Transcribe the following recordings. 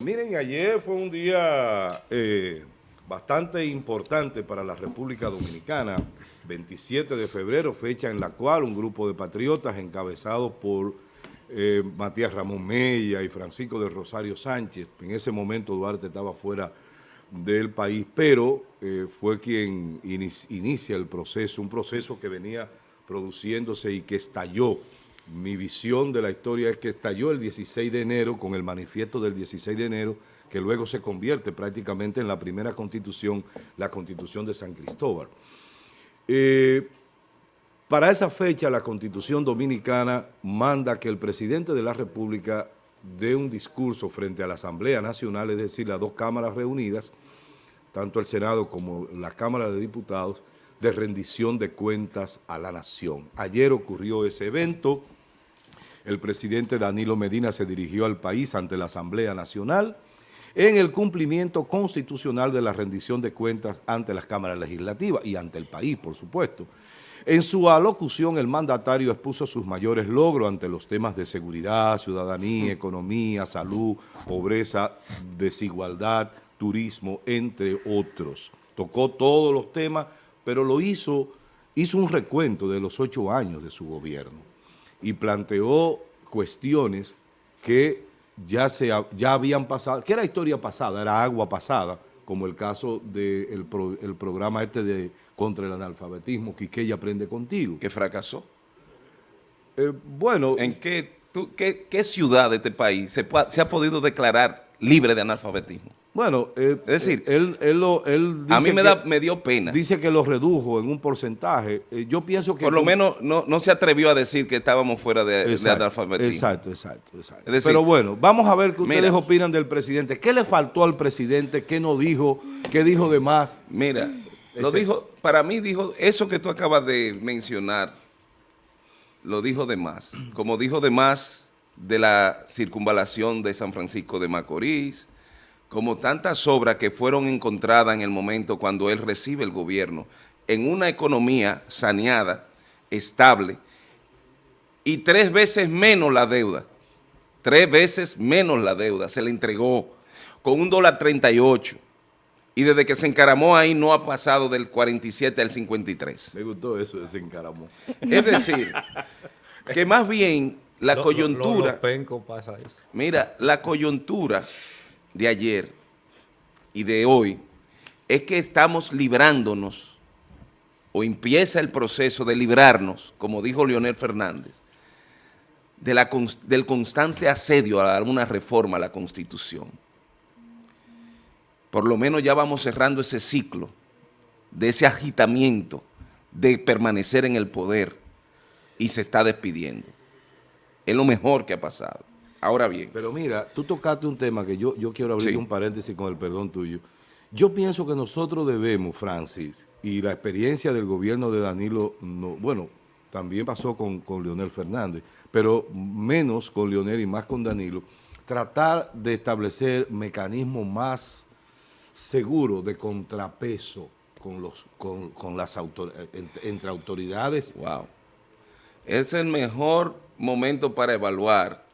Miren, ayer fue un día eh, bastante importante para la República Dominicana, 27 de febrero, fecha en la cual un grupo de patriotas encabezados por eh, Matías Ramón Mella y Francisco de Rosario Sánchez, en ese momento Duarte estaba fuera del país, pero eh, fue quien inicia el proceso, un proceso que venía produciéndose y que estalló mi visión de la historia es que estalló el 16 de enero con el manifiesto del 16 de enero, que luego se convierte prácticamente en la primera constitución, la constitución de San Cristóbal. Eh, para esa fecha la constitución dominicana manda que el presidente de la república dé un discurso frente a la Asamblea Nacional, es decir, las dos cámaras reunidas, tanto el Senado como la Cámara de Diputados, de rendición de cuentas a la nación. Ayer ocurrió ese evento, el presidente Danilo Medina se dirigió al país ante la Asamblea Nacional en el cumplimiento constitucional de la rendición de cuentas ante las cámaras legislativas y ante el país, por supuesto. En su alocución, el mandatario expuso sus mayores logros ante los temas de seguridad, ciudadanía, economía, salud, pobreza, desigualdad, turismo, entre otros. Tocó todos los temas, pero lo hizo, hizo un recuento de los ocho años de su gobierno y planteó cuestiones que ya, se, ya habían pasado, que era historia pasada, era agua pasada, como el caso del el programa este de contra el analfabetismo, que ella aprende contigo. Que fracasó. Eh, bueno. ¿En qué, qué, ciudad de este país se, se ha podido declarar libre de analfabetismo? Bueno, eh, es decir, él, él, lo, él a mí me, da, me dio pena. Dice que lo redujo en un porcentaje. Eh, yo pienso que... Por lo menos no, no, se atrevió a decir que estábamos fuera de, analfabetismo. Exacto, exacto, exacto. Pero bueno, vamos a ver qué ustedes opinan del presidente. ¿Qué le faltó al presidente? ¿Qué no dijo? ¿Qué dijo de más? Mira, lo dijo, para mí dijo, eso que tú acabas de mencionar, lo dijo de más. Como dijo de más de la circunvalación de San Francisco de Macorís, como tantas obras que fueron encontradas en el momento cuando él recibe el gobierno, en una economía saneada, estable, y tres veces menos la deuda, tres veces menos la deuda, se le entregó con un dólar 38, y desde que se encaramó ahí no ha pasado del 47 al 53. Me gustó eso de se encaramó. Es decir, que más bien la coyuntura... pasa eso. Mira, la coyuntura de ayer y de hoy es que estamos librándonos o empieza el proceso de librarnos, como dijo Leonel Fernández, del constante asedio a alguna reforma a la Constitución. Por lo menos ya vamos cerrando ese ciclo de ese agitamiento de permanecer en el poder y se está despidiendo. Es lo mejor que ha pasado. Ahora bien. Pero mira, tú tocaste un tema que yo, yo quiero abrir un paréntesis con el perdón tuyo. Yo pienso que nosotros debemos, Francis, y la experiencia del gobierno de Danilo, no, bueno, también pasó con, con Leonel Fernández, pero menos con Leonel y más con Danilo, tratar de establecer mecanismos más seguros de contrapeso con, los, con, con las entre, entre autoridades. Wow. Es el mejor momento para evaluar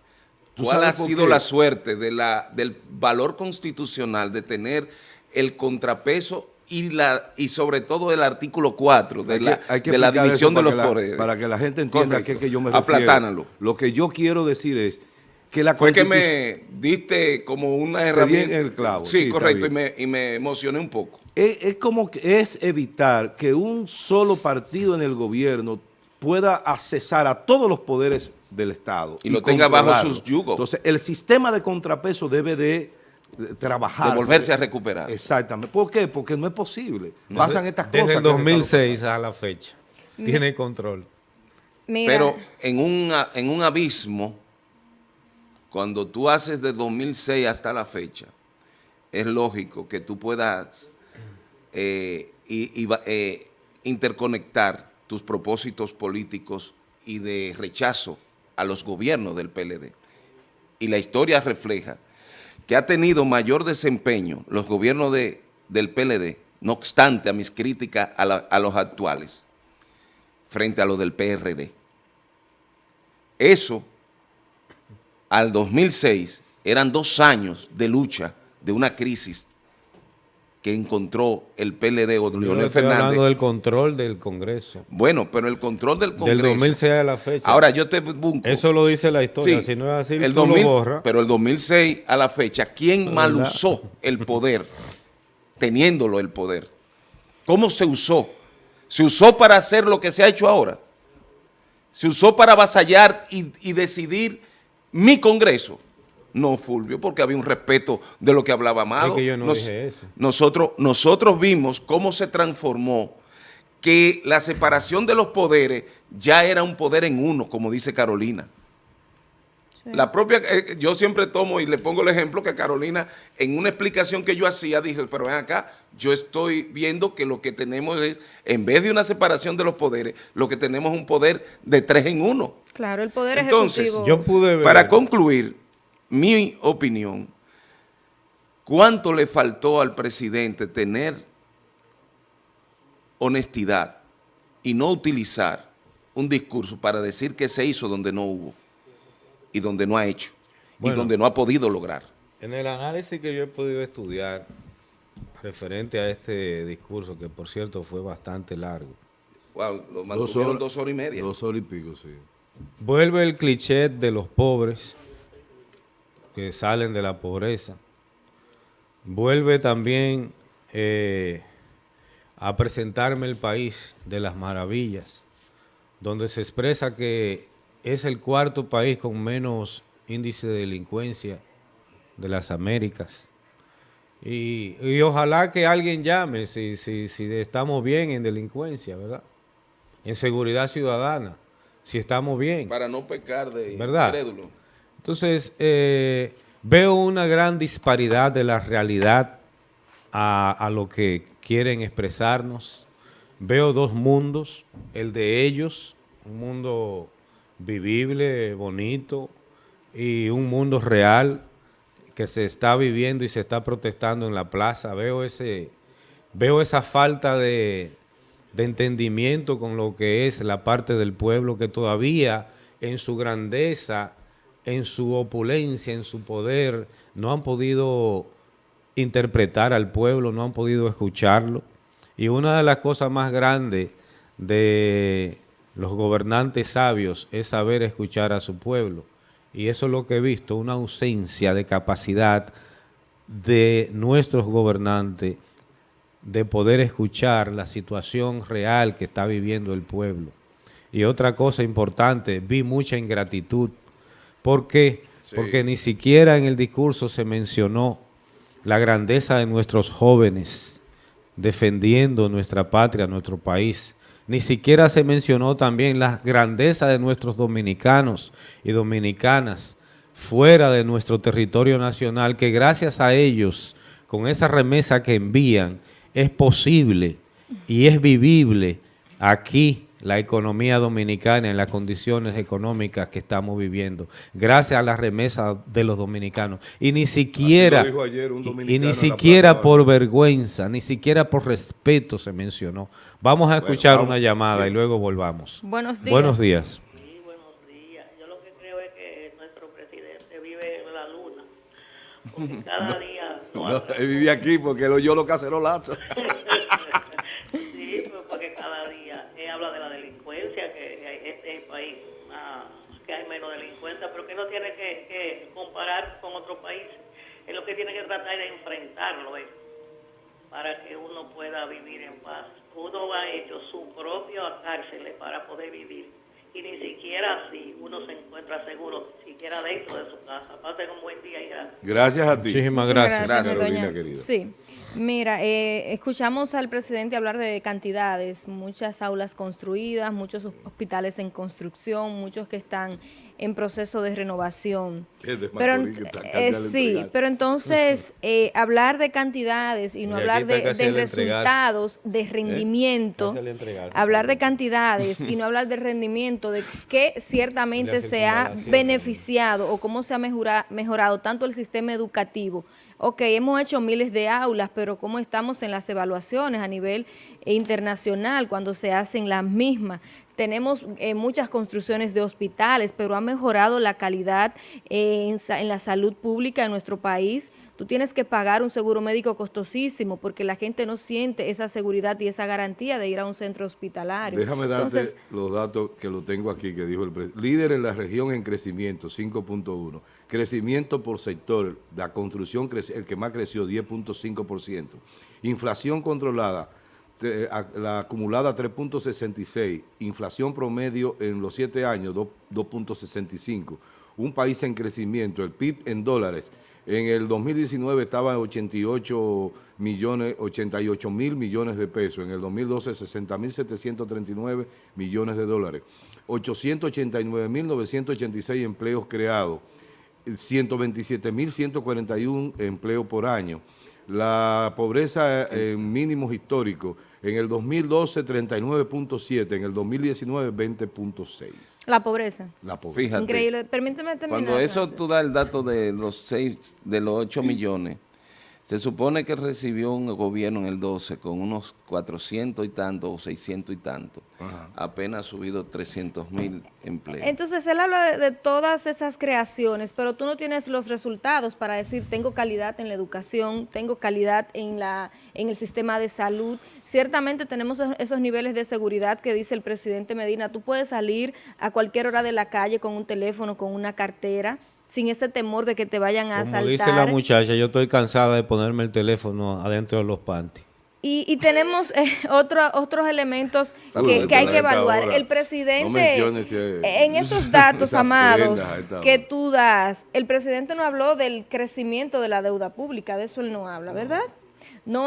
¿Cuál ha sido la suerte de la, del valor constitucional de tener el contrapeso y la y sobre todo el artículo 4 de, la, de la división de los poderes? Para que la gente entienda a qué que yo me refiero. Lo que yo quiero decir es que la Fue que me diste como una herramienta. el clavo. Sí, correcto, y me, y me, emocioné un poco. Es, es como que es evitar que un solo partido en el gobierno pueda accesar a todos los poderes del Estado. Y, lo tenga bajo sus yugos. Entonces, el sistema de contrapeso debe de trabajar. De volverse a recuperar. Exactamente. ¿Por qué? Porque no es posible. Pasan estas cosas. Desde el 2006 a la fecha. Tiene control. Pero en un, en un abismo, cuando tú haces de 2006 hasta la fecha, es lógico que tú puedas eh, y, eh, interconectar tus propósitos políticos y de rechazo a los gobiernos del PLD. Y la historia refleja que ha tenido mayor desempeño los gobiernos de, del PLD, no obstante a mis críticas a, a los actuales, frente a los del PRD. Eso, al 2006, eran dos años de lucha, de una crisis que encontró el PLD o Leonel Yo estoy Fernández. hablando del control del Congreso. Bueno, pero el control del Congreso. Del 2006 a la fecha. Ahora yo te busco. Eso lo dice la historia. Sí, si no es así, el tú 2000, lo borras. Pero el 2006 a la fecha, ¿quién mal usó el poder? Teniéndolo el poder. ¿Cómo se usó? ¿Se usó para hacer lo que se ha hecho ahora? ¿Se usó para avasallar y, y decidir mi Congreso? No, Fulvio, porque había un respeto de lo que hablaba Amado. Es que yo no dije eso. Nosotros, nosotros vimos cómo se transformó que la separación de los poderes ya era un poder en uno, como dice Carolina. La propia, eh, yo siempre tomo y le pongo el ejemplo que Carolina, en una explicación que yo hacía, dije, pero ven acá, yo estoy viendo que lo que tenemos es, en vez de una separación de los poderes, lo que tenemos es un poder de tres en uno. Claro, el poder Entonces, ejecutivo. Yo pude ver. Para concluir, mi opinión, ¿cuánto le faltó al presidente tener honestidad y no utilizar un discurso para decir que se hizo donde no hubo y donde no ha hecho Bueno. y donde no ha podido lograr? En el análisis que yo he podido estudiar referente a este discurso, que por cierto fue bastante largo, Wow, lo mantuvieron dos horas y media. Dos horas y pico, sí. vuelve el cliché de los pobres que salen de la pobreza. Vuelve también eh, a presentarme el país de las maravillas, donde se expresa que es el cuarto país con menos índice de delincuencia de las Américas. Y, y ojalá que alguien llame si, si, si estamos bien en delincuencia, ¿verdad? En seguridad ciudadana, si estamos bien. Para no pecar de ¿Verdad? incrédulo. Entonces, eh, veo una gran disparidad de la realidad a, lo que quieren expresarnos. Veo dos mundos, el de ellos, un mundo vivible, bonito, y un mundo real que se está viviendo y se está protestando en la plaza. Veo ese, veo esa falta de entendimiento con lo que es la parte del pueblo que todavía en su grandeza, en su opulencia, en su poder, no han podido interpretar al pueblo, no han podido escucharlo. Y una de las cosas más grandes de los gobernantes sabios es saber escuchar a su pueblo. Y eso es lo que he visto, una ausencia de capacidad de nuestros gobernantes de poder escuchar la situación real que está viviendo el pueblo. Y otra cosa importante, vi mucha ingratitud. ¿Por qué? Porque ni siquiera en el discurso se mencionó la grandeza de nuestros jóvenes defendiendo nuestra patria, nuestro país. Ni siquiera se mencionó también la grandeza de nuestros dominicanos y dominicanas fuera de nuestro territorio nacional, que gracias a ellos, con esa remesa que envían, es posible y es vivible aquí la economía dominicana en las condiciones económicas que estamos viviendo, gracias a la remesa de los dominicanos. Y ni siquiera, dijo ayer un y- ni siquiera por vergüenza, ni siquiera por respeto se mencionó. Vamos a escuchar vamos. una llamada y luego volvamos. Buenos días. Buenos días. Sí, buenos días. Yo lo que creo es que nuestro presidente vive en la luna. Porque cada día... no No, hace- él vivía aquí porque lo yo lo cacerolazos. Sí, pues porque cada día él habla de la delincuencia, que hay- este es el país ah, que hay pero que no tiene que, que comparar con otros países. Es lo que tiene que tratar de enfrentarlo él, para que uno pueda vivir en paz. Uno ha hecho su propia cárcel para poder vivir. Y ni siquiera así uno se encuentra seguro, siquiera dentro de su casa. Pasen un buen día y gracias. Gracias a ti. Muchísimas gracias. Gracias, doña- Carolina, querida. Sí. Mira, eh, escuchamos al presidente hablar de cantidades, muchas aulas construidas, muchos hospitales en construcción, muchos que están en proceso de renovación. Es de Pero, que eh, sí, pero entonces eh, hablar de cantidades y no Y hablar de, resultados, de rendimiento, hablar de cantidades y no hablar de rendimiento, de qué ciertamente se ha beneficiado o cómo se ha mejora- mejorado tanto el sistema educativo. Ok, hemos hecho miles de aulas, pero cómo estamos en las evaluaciones a nivel internacional cuando se hacen las mismas. Tenemos eh, muchas construcciones de hospitales, pero ha mejorado la calidad eh, en, en la salud pública en nuestro país. Tú tienes que pagar un seguro médico costosísimo porque la gente no siente esa seguridad y esa garantía de ir a un centro hospitalario. Déjame darte los datos que lo tengo aquí, que dijo el presidente. Líder en la región en crecimiento, 5.1. Crecimiento por sector, la construcción, el que más creció, 10.5%. Inflación controlada, la acumulada 3.66, inflación promedio en los 7 años 2.65, un país en crecimiento, el PIB en dólares, en el 2019 estaba en 88 millones, 88 mil millones de pesos, en el 2012 60 mil 739 millones de dólares, 889 mil 986 empleos creados, 127 mil 141 empleos por año, la pobreza en mínimos históricos, en el 2012 39.7, en el 2019 20.6. La pobreza. La pobreza. Increíble. Permíteme terminar. Cuando eso tú das el dato de los 6, de los 8 millones, se supone que recibió un gobierno en el 12 con unos 400 y tanto o 600 y tanto. Apenas ha subido 300 mil empleos. Entonces él habla de, todas esas creaciones, pero tú no tienes los resultados para decir tengo calidad en la educación, tengo calidad en, la, en el sistema de salud. Ciertamente tenemos esos niveles de seguridad que dice el presidente Medina. Tú puedes salir a cualquier hora de la calle con un teléfono, con una cartera, sin ese temor de que te vayan a Como dice la muchacha, yo estoy cansada de ponerme el teléfono adentro de los panties. Y, tenemos eh, otros elementos que, hay que evaluar. El presidente, en esos datos, amados, que tú das, el presidente no habló del crecimiento de la deuda pública, de eso él no habla, ¿verdad? no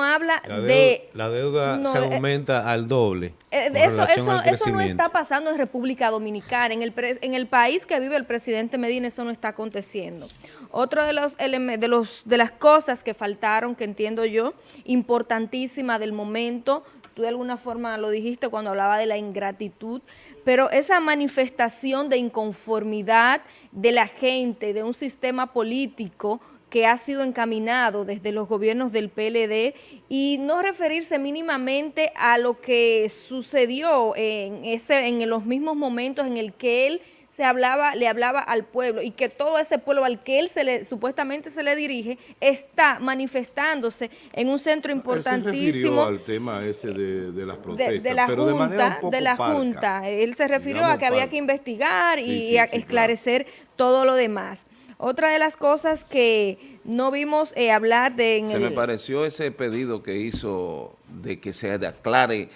habla de... La deuda se eh, aumenta al doble. Eh, eso eso, eso no está pasando en República Dominicana. En el, en el país que vive el presidente Medina eso no está aconteciendo. Otro de los, de los de las cosas que faltaron, que entiendo yo, importantísima del momento, tú de alguna forma lo dijiste cuando hablaba de la ingratitud, pero esa manifestación de inconformidad de la gente, de un sistema político que ha sido encaminado desde los gobiernos del PLD y no referirse mínimamente a lo que sucedió en, ese, en los mismos momentos en el que él se hablaba, le hablaba al pueblo y que todo ese pueblo al que él se le, supuestamente se le dirige está manifestándose en un centro importantísimo. Él se al tema ese de, las protestas, de, la Junta, de, la Junta. Él se refirió a que había que investigar y esclarecer todo lo demás. Otra de las cosas que no vimos eh, hablar de... se me pareció ese pedido que hizo de que se aclare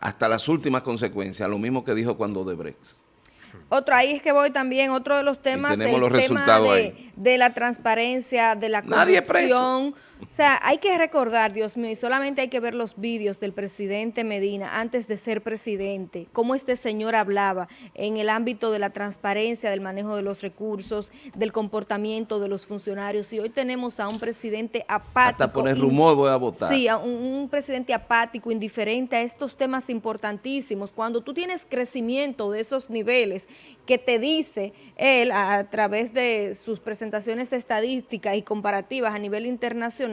hasta las últimas consecuencias, lo mismo que dijo cuando de Brex. Otro, ahí es que voy también, otro de los temas, el tema de, la transparencia, de la corrupción. O sea, hay que recordar, Dios mío, y solamente hay que ver los vídeos del presidente Medina antes de ser presidente, cómo este señor hablaba en el ámbito de la transparencia, del manejo de los recursos, del comportamiento de los funcionarios. Y hoy tenemos a un presidente apático. Hasta poner rumor voy a votar. Sí, a un, presidente apático, indiferente a estos temas importantísimos. Cuando tú tienes crecimiento de esos niveles que te dice él a través de sus presentaciones estadísticas y comparativas a nivel internacional,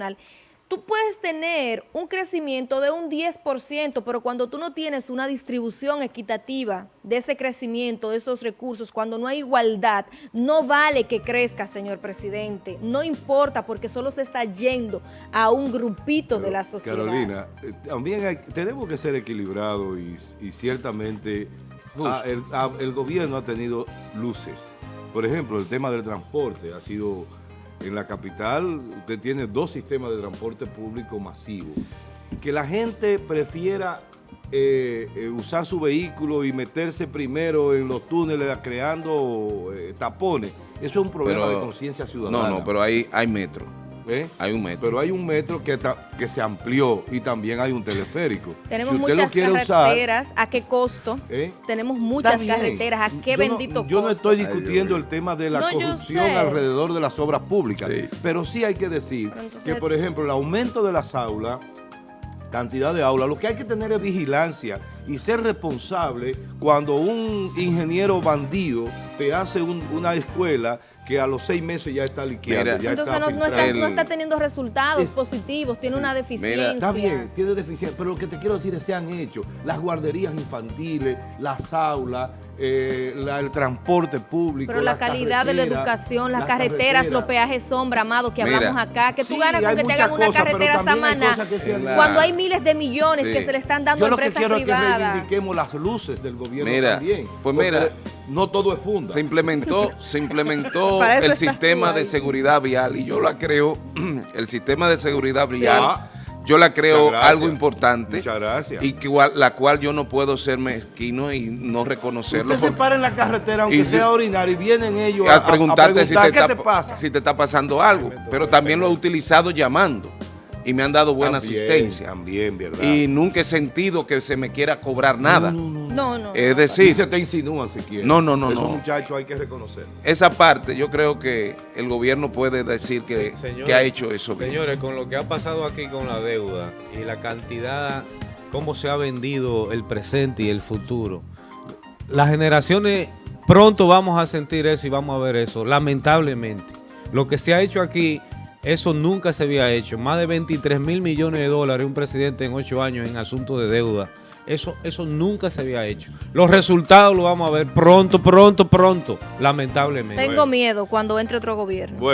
tú puedes tener un crecimiento de un 10%, pero cuando tú no tienes una distribución equitativa de ese crecimiento, de esos recursos, cuando no hay igualdad, no vale que crezca, señor presidente. No importa porque solo se está yendo a un grupito de la sociedad. Carolina, eh, también tenemos que ser equilibrados y, ciertamente ah, ah, el gobierno ha tenido luces. Por ejemplo, el tema del transporte ha sido en la capital usted tiene dos sistemas de transporte público masivo. Que la gente prefiera eh, eh, usar su vehículo y meterse primero en los túneles creando eh, tapones, eso es un problema de conciencia ciudadana. No, no, pero hay, hay metro. ¿Eh? Hay un metro. Pero hay un metro que, que se amplió y también hay un teleférico. Tenemos muchas carreteras, ¿a qué costo? ¿Eh? Tenemos muchas carreteras, ¿a qué bendito costo? Yo no estoy discutiendo el tema de la corrupción alrededor de las obras públicas, pero sí hay que decir que, por ejemplo, el aumento de las aulas, cantidad de aulas, lo que hay que tener es vigilancia y ser responsable cuando un ingeniero bandido te hace una escuela que a los seis meses ya está liqueando. ya Entonces está no, está, teniendo resultados positivos, tiene una deficiencia. está bien, tiene deficiencia, pero lo que te quiero decir es que se han hecho las guarderías infantiles, las aulas, eh, el transporte público. Pero la calidad de la educación, las, carreteras, los peajes sombra, amado, que hablamos acá. que tú ganas con que te hagan una carretera Samana cuando hay miles de millones que se le están dando a empresas privadas. Reivindiquemos las luces del gobierno también. Pues mira, no todo es funda. Se implementó, se implementó el sistema de seguridad vial y yo la creo, el sistema de seguridad vial yo la creo algo importante. Muchas gracias. Y que, la cual yo no puedo ser mezquino y no reconocerlo. Usted se para en la carretera, aunque sea orinar, y vienen ellos a, preguntarte si, te está, pasa? si te está pasando algo. Pero también lo he utilizado llamando y me han dado buena asistencia. También, ¿verdad? Y nunca he sentido que se me quiera cobrar nada. No, no. Es decir... se te insinúan si quieres. No, no, no. Esos muchachos hay que reconocer. Esa parte yo creo que el gobierno puede decir que, que ha hecho eso Señores, con lo que ha pasado aquí con la deuda y la cantidad, cómo se ha vendido el presente y el futuro, las generaciones pronto vamos a sentir eso y vamos a ver eso, lamentablemente. Lo que se ha hecho aquí eso nunca se había hecho. Más de 23 mil millones de dólares un presidente en ocho años en asuntos de deuda. Eso, eso nunca se había hecho. Los resultados los vamos a ver pronto, pronto, pronto, lamentablemente. Tengo miedo cuando entre otro gobierno.